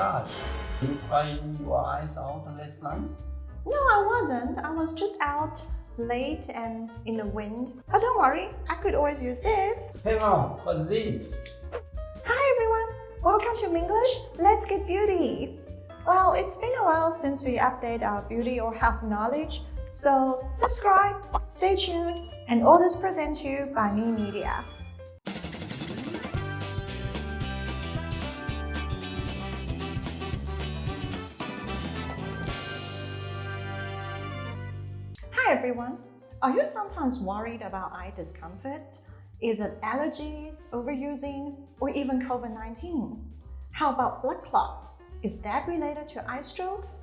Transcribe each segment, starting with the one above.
gosh, you crying your eyes out last night? No, I wasn't. I was just out late and in the wind. But don't worry, I could always use this. Hang on, what's this? Hi everyone, welcome to Minglish. Let's get beauty. Well, it's been a while since we update our beauty or health knowledge, so subscribe, stay tuned, and all this present to you by Me Media. Hi everyone. Are you sometimes worried about eye discomfort? Is it allergies, overusing, or even COVID-19? How about blood clots? Is that related to eye strokes?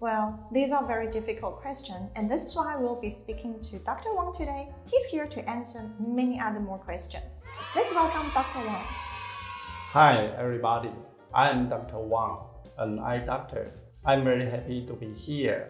Well, these are very difficult questions, and this is why we'll be speaking to Dr. Wang today. He's here to answer many other more questions. Let's welcome Dr. Wang. Hi everybody, I'm Dr. Wang, an eye doctor. I'm very happy to be here.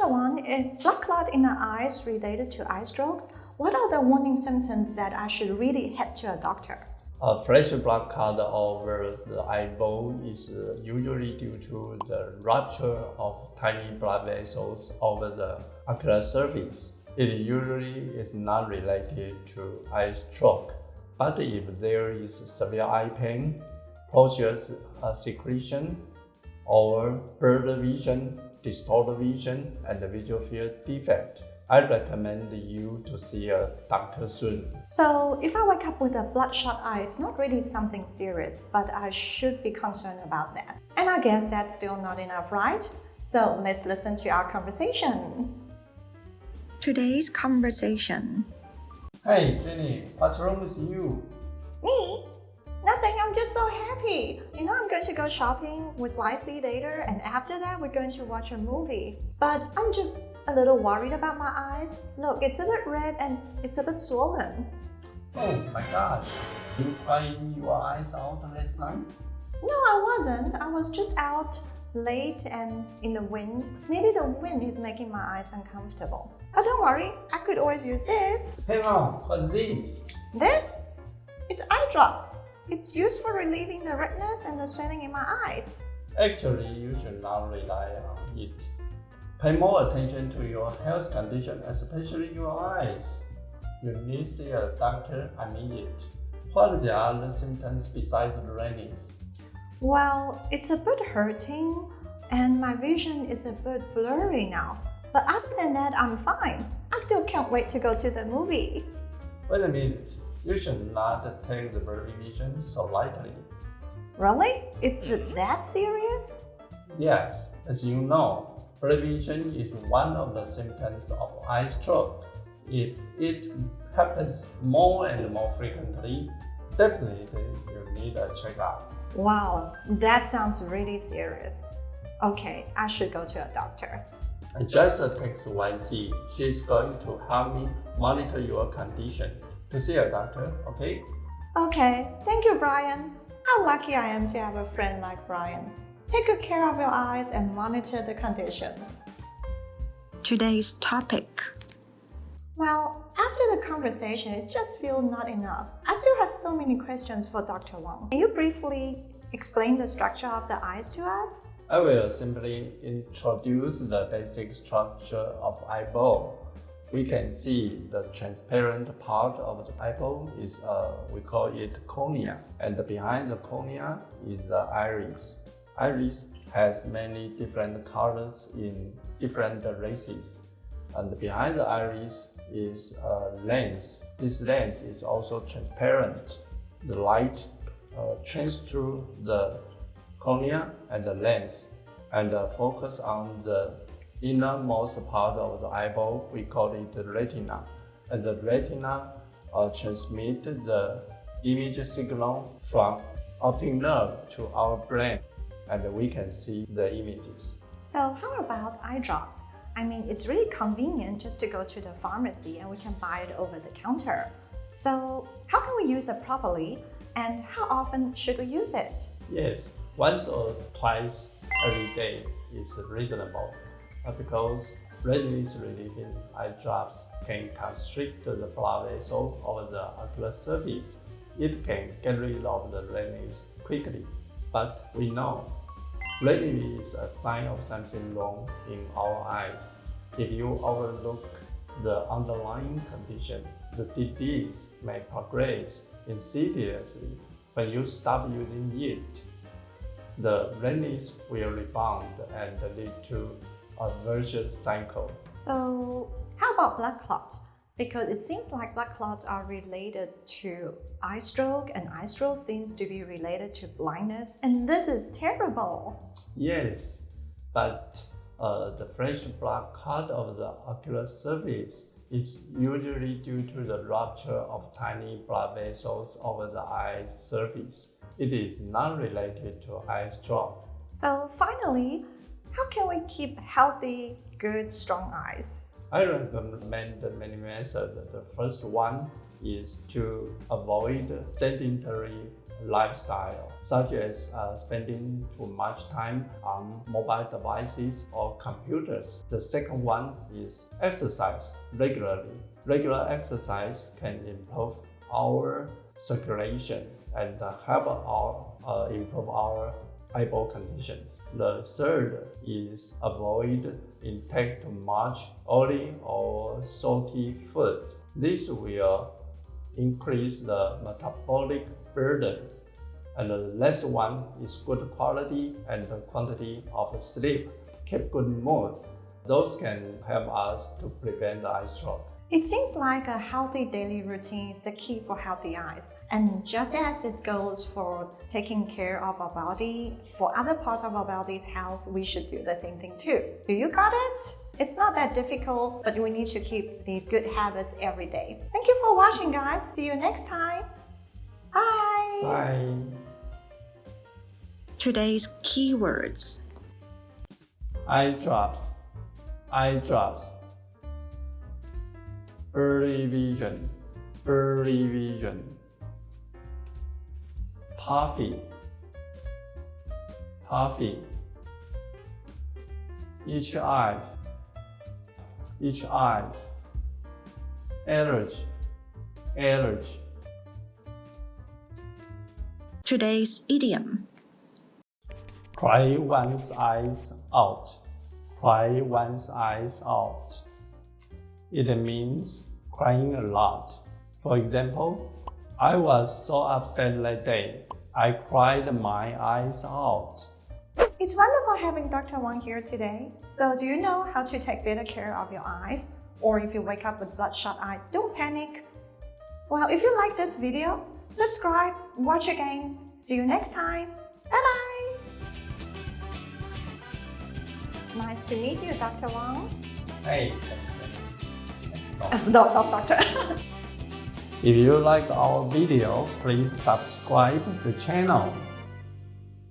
Dr. Wang, is blood clot in the eyes related to eye strokes? What are the warning symptoms that I should really head to a doctor? A fresh blood clot over the eyeball is uh, usually due to the rupture of tiny blood vessels over the ocular surface. It usually is not related to eye stroke, but if there is severe eye pain, posture uh, secretion, or blurred vision, distorted vision, and the visual field defect, I recommend you to see a doctor soon. So, if I wake up with a bloodshot eye, it's not really something serious, but I should be concerned about that. And I guess that's still not enough, right? So, let's listen to our conversation. Today's conversation. Hey Jenny, what's wrong with you? Me? Nothing, I'm just so happy. You know, I'm going to go shopping with YC later, and after that, we're going to watch a movie. But I'm just a little worried about my eyes. Look, it's a bit red and it's a bit swollen. Oh my gosh, you crying your eyes out last night? No, I wasn't. I was just out late and in the wind. Maybe the wind is making my eyes uncomfortable. But don't worry, I could always use this. Hang on, what's this? This? It's eye drops. It's used for relieving the redness and the swelling in my eyes. Actually, you should not rely on it. Pay more attention to your health condition, especially your eyes. You need to see a doctor immediately. What are the other symptoms besides the redness? Well, it's a bit hurting and my vision is a bit blurry now. But other than that, I'm fine. I still can't wait to go to the movie. Wait a minute. You should not take the blurry vision so lightly. Really? It's mm-hmm. that serious? Yes, as you know, blurry vision is one of the symptoms of eye stroke. If it happens more and more frequently, definitely you need a checkup. Wow, that sounds really serious. Okay, I should go to a doctor. I just text YC. She's going to help me monitor your condition. To see a doctor, okay? Okay, thank you, Brian. How lucky I am to have a friend like Brian. Take good care of your eyes and monitor the conditions. Today's topic. Well, after the conversation, it just feels not enough. I still have so many questions for Dr. Wang. Can you briefly explain the structure of the eyes to us? I will simply introduce the basic structure of eyeball. We can see the transparent part of the eyeball is, uh, we call it cornea. And behind the cornea is the iris. Iris has many different colors in different races. And behind the iris is a lens. This lens is also transparent. The light uh, shines through the cornea and the lens and uh, focus on the innermost part of the eyeball. We call it the retina. And the retina uh, transmit the image signal from optic nerve to our brain and we can see the images. So how about eye drops? I mean, it's really convenient just to go to the pharmacy and we can buy it over the counter. So how can we use it properly and how often should we use it? Yes, once or twice every day is reasonable because relieving eye drops can constrict the blood vessel of the ocular surface. It can get rid of the redness quickly. But we know redness is a sign of something wrong in our eyes. If you overlook the underlying condition, the disease may progress insidiously. When you stop using it, the redness will rebound and lead to a vicious cycle. So how about blood clots? Because it seems like blood clots are related to eye stroke and eye stroke seems to be related to blindness and this is terrible. Yes, but uh, the fresh blood clot of the ocular surface is usually due to the rupture of tiny blood vessels over the eye surface. It is not related to eye stroke. So finally, how can we keep healthy, good, strong eyes? I recommend many methods. The first one is to avoid sedentary lifestyle, such as uh, spending too much time on mobile devices or computers. The second one is exercise regularly. Regular exercise can improve our circulation and help our, uh, improve our eyeball conditions. The third is avoid intake much oily or salty food. This will increase the metabolic burden. And the last one is good quality and the quantity of sleep. Keep good mood. Those can help us to prevent eye stroke. It seems like a healthy daily routine is the key for healthy eyes. And just as it goes for taking care of our body, for other parts of our body's health, we should do the same thing too. Do you got it? It's not that difficult, but we need to keep these good habits every day. Thank you for watching, guys. See you next time. Bye. Bye. Today's keywords Eye drops. Eye drops. Blurry vision. Blurry vision. Puffy. Puffy. Each eyes. Each eyes. Allergy. Allergy. Today's idiom Cry one's eyes out. Cry one's eyes out. It means crying a lot. For example, I was so upset that day. I cried my eyes out. It's wonderful having Dr. Wang here today. So do you know how to take better care of your eyes? Or if you wake up with bloodshot eye, don't panic. Well, if you like this video, subscribe, watch again. See you next time. Bye-bye. Nice to meet you, Dr. Wang. Hey. no, not doctor. If you like our video, please subscribe the channel.